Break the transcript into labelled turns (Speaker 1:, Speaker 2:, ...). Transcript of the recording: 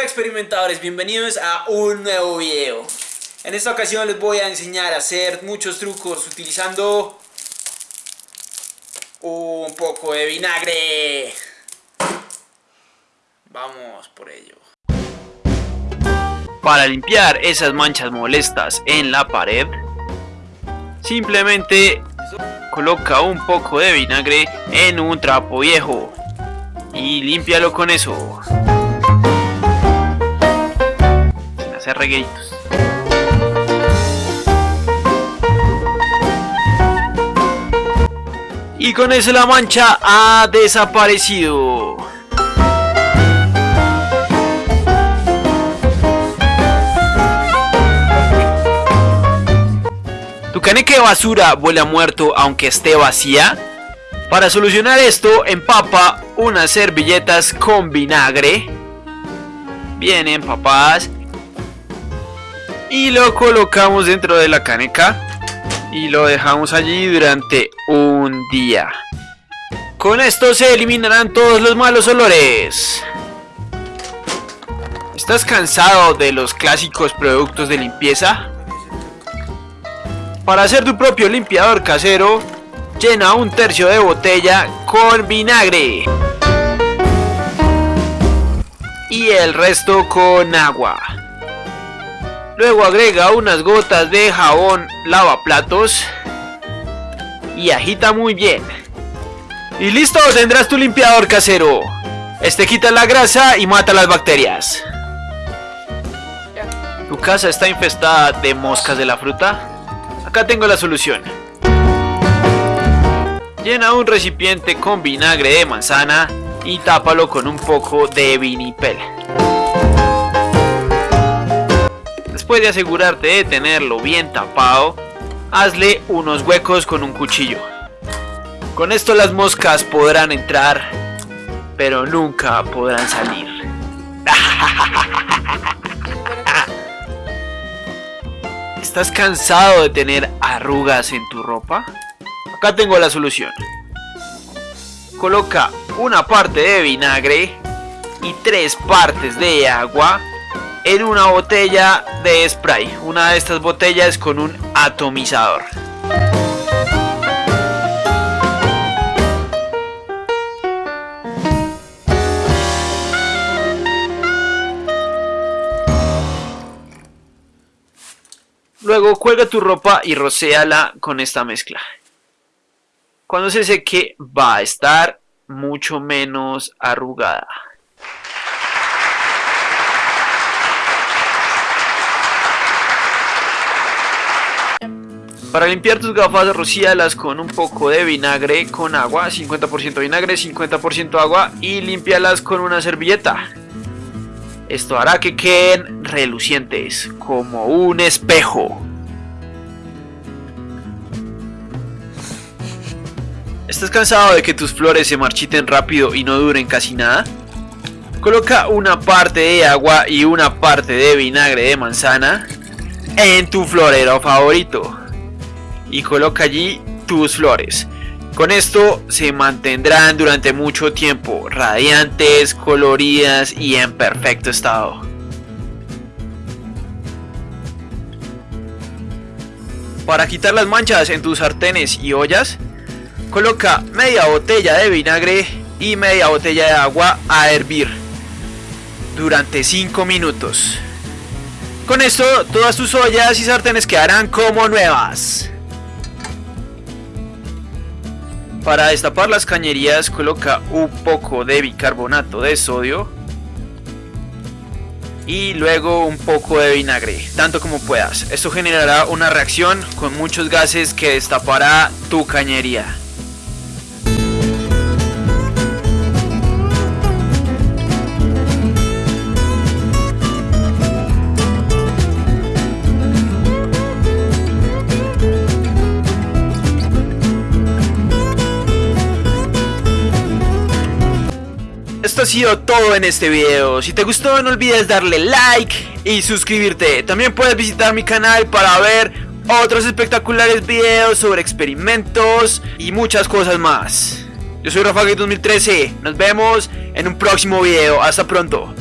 Speaker 1: Hola experimentadores, bienvenidos a un nuevo video. En esta ocasión les voy a enseñar a hacer muchos trucos utilizando un poco de vinagre. Vamos por ello.
Speaker 2: Para limpiar esas manchas molestas en la pared, simplemente coloca un poco de vinagre en un trapo viejo y límpialo con eso. Y con eso la mancha ha desaparecido. ¿Tu caneca de basura huele a muerto aunque esté vacía? Para solucionar esto, empapa unas servilletas con vinagre. Bien empapadas. Y lo colocamos dentro de la caneca. Y lo dejamos allí durante un día. Con esto se eliminarán todos los malos olores. ¿Estás cansado de los clásicos productos de limpieza? Para hacer tu propio limpiador casero, llena un tercio de botella con vinagre. Y el resto con agua. Luego agrega unas gotas de jabón lavaplatos y agita muy bien. Y listo, tendrás tu limpiador casero. Este quita la grasa y mata las bacterias. ¿Tu casa está infestada de moscas de la fruta? Acá tengo la solución. Llena un recipiente con vinagre de manzana y tápalo con un poco de vinipel. Después de asegurarte de tenerlo bien tapado, hazle unos huecos con un cuchillo. Con esto las moscas podrán entrar, pero nunca podrán salir. ¿Estás cansado de tener arrugas en tu ropa? Acá tengo la solución. Coloca una parte de vinagre y tres partes de agua en una botella de spray. Una de estas botellas con un atomizador. Luego cuelga tu ropa y rocéala con esta mezcla. Cuando se seque va a estar mucho menos arrugada. Para limpiar tus gafas rocíalas con un poco de vinagre con agua, 50% vinagre, 50% agua y límpialas con una servilleta. Esto hará que queden relucientes, como un espejo. ¿Estás cansado de que tus flores se marchiten rápido y no duren casi nada? Coloca una parte de agua y una parte de vinagre de manzana en tu florero favorito y coloca allí tus flores. Con esto se mantendrán durante mucho tiempo, radiantes, coloridas y en perfecto estado. Para quitar las manchas en tus sartenes y ollas, coloca media botella de vinagre y media botella de agua a hervir durante 5 minutos. Con esto todas tus ollas y sartenes quedarán como nuevas. Para destapar las cañerías coloca un poco de bicarbonato de sodio y luego un poco de vinagre, tanto como puedas. Esto generará una reacción con muchos gases que destapará tu cañería. Esto ha sido todo en este video. Si te gustó no olvides darle like y suscribirte. También puedes visitar mi canal para ver otros espectaculares videos sobre experimentos y muchas cosas más. Yo soy Rafa 2013. Nos vemos en un próximo video. Hasta pronto.